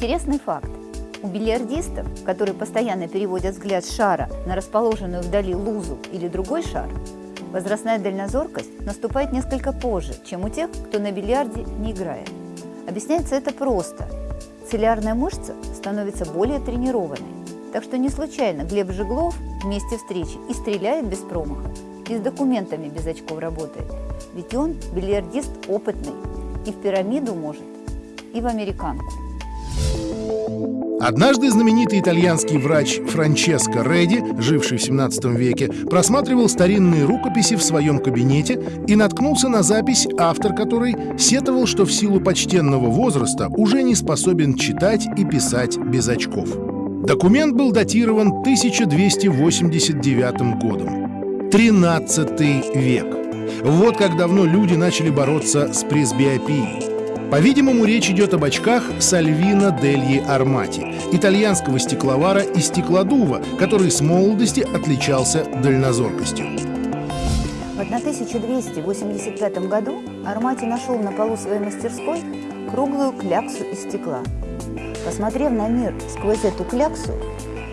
Интересный факт. У бильярдистов, которые постоянно переводят взгляд шара на расположенную вдали лузу или другой шар, возрастная дальнозоркость наступает несколько позже, чем у тех, кто на бильярде не играет. Объясняется это просто. Целлярная мышца становится более тренированной. Так что не случайно Глеб Жеглов в месте встречи и стреляет без промаха, и с документами без очков работает. Ведь он бильярдист опытный, и в пирамиду может, и в американку. Однажды знаменитый итальянский врач Франческо Реди, живший в 17 веке, просматривал старинные рукописи в своем кабинете и наткнулся на запись, автор которой сетовал, что в силу почтенного возраста уже не способен читать и писать без очков. Документ был датирован 1289 годом. 13 век. Вот как давно люди начали бороться с пресбиопией. По-видимому, речь идет об очках Сальвина Дельи Армати, итальянского стекловара и стеклодува, который с молодости отличался дальнозоркостью. В 1285 году Армати нашел на полу своей мастерской круглую кляксу из стекла. Посмотрев на мир сквозь эту кляксу,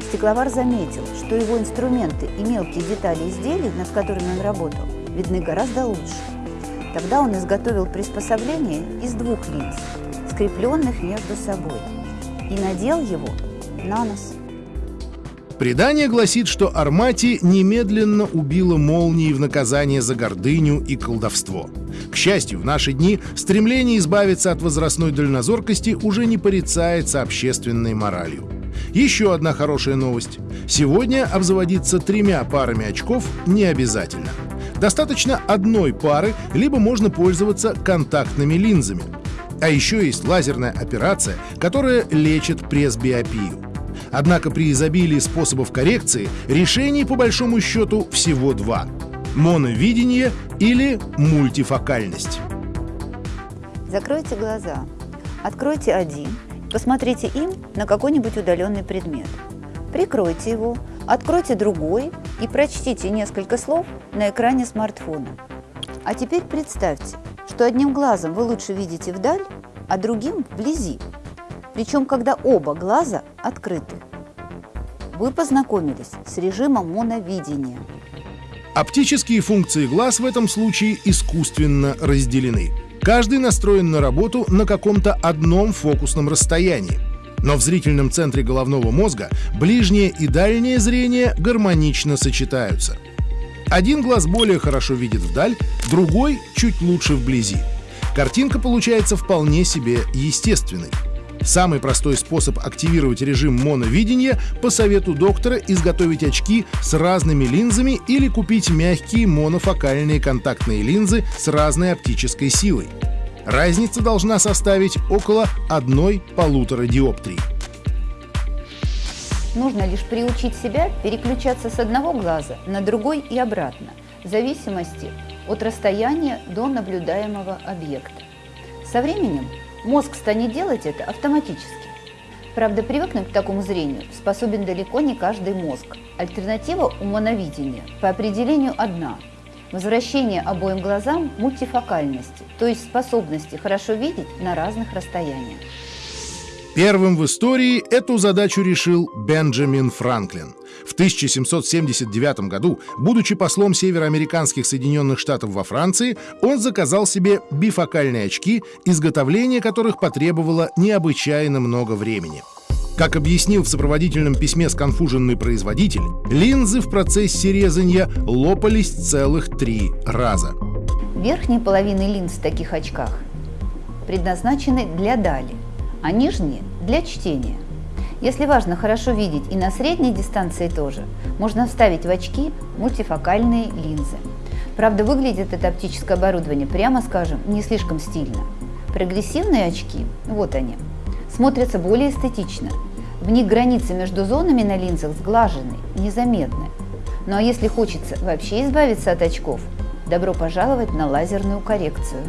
стекловар заметил, что его инструменты и мелкие детали изделий, над которыми он работал, видны гораздо лучше. Тогда он изготовил приспособление из двух линз, скрепленных между собой, и надел его на нос. Предание гласит, что Армати немедленно убила молнии в наказание за гордыню и колдовство. К счастью, в наши дни стремление избавиться от возрастной дальнозоркости уже не порицается общественной моралью. Еще одна хорошая новость. Сегодня обзаводиться тремя парами очков не обязательно. Достаточно одной пары, либо можно пользоваться контактными линзами. А еще есть лазерная операция, которая лечит пресбиопию. Однако при изобилии способов коррекции решений по большому счету всего два – моновидение или мультифокальность. Закройте глаза, откройте один, посмотрите им на какой-нибудь удаленный предмет. Прикройте его, откройте другой и прочтите несколько слов на экране смартфона. А теперь представьте, что одним глазом вы лучше видите вдаль, а другим вблизи. Причем, когда оба глаза открыты. Вы познакомились с режимом моновидения. Оптические функции глаз в этом случае искусственно разделены. Каждый настроен на работу на каком-то одном фокусном расстоянии. Но в зрительном центре головного мозга ближнее и дальнее зрение гармонично сочетаются. Один глаз более хорошо видит вдаль, другой чуть лучше вблизи. Картинка получается вполне себе естественной. Самый простой способ активировать режим моновидения по совету доктора изготовить очки с разными линзами или купить мягкие монофокальные контактные линзы с разной оптической силой. Разница должна составить около одной-полутора диоптрии. Нужно лишь приучить себя переключаться с одного глаза на другой и обратно, в зависимости от расстояния до наблюдаемого объекта. Со временем мозг станет делать это автоматически. Правда, привыкнуть к такому зрению способен далеко не каждый мозг. Альтернатива у по определению одна – Возвращение обоим глазам мультифокальности, то есть способности хорошо видеть на разных расстояниях. Первым в истории эту задачу решил Бенджамин Франклин. В 1779 году, будучи послом североамериканских Соединенных Штатов во Франции, он заказал себе бифокальные очки, изготовление которых потребовало необычайно много времени. Как объяснил в сопроводительном письме сконфуженный производитель, линзы в процессе резания лопались целых три раза. Верхние половины линз в таких очках предназначены для дали, а нижние – для чтения. Если важно хорошо видеть и на средней дистанции тоже, можно вставить в очки мультифокальные линзы. Правда, выглядит это оптическое оборудование, прямо скажем, не слишком стильно. Прогрессивные очки, вот они, смотрятся более эстетично в них границы между зонами на линзах сглажены, незаметны. Ну а если хочется вообще избавиться от очков, добро пожаловать на лазерную коррекцию.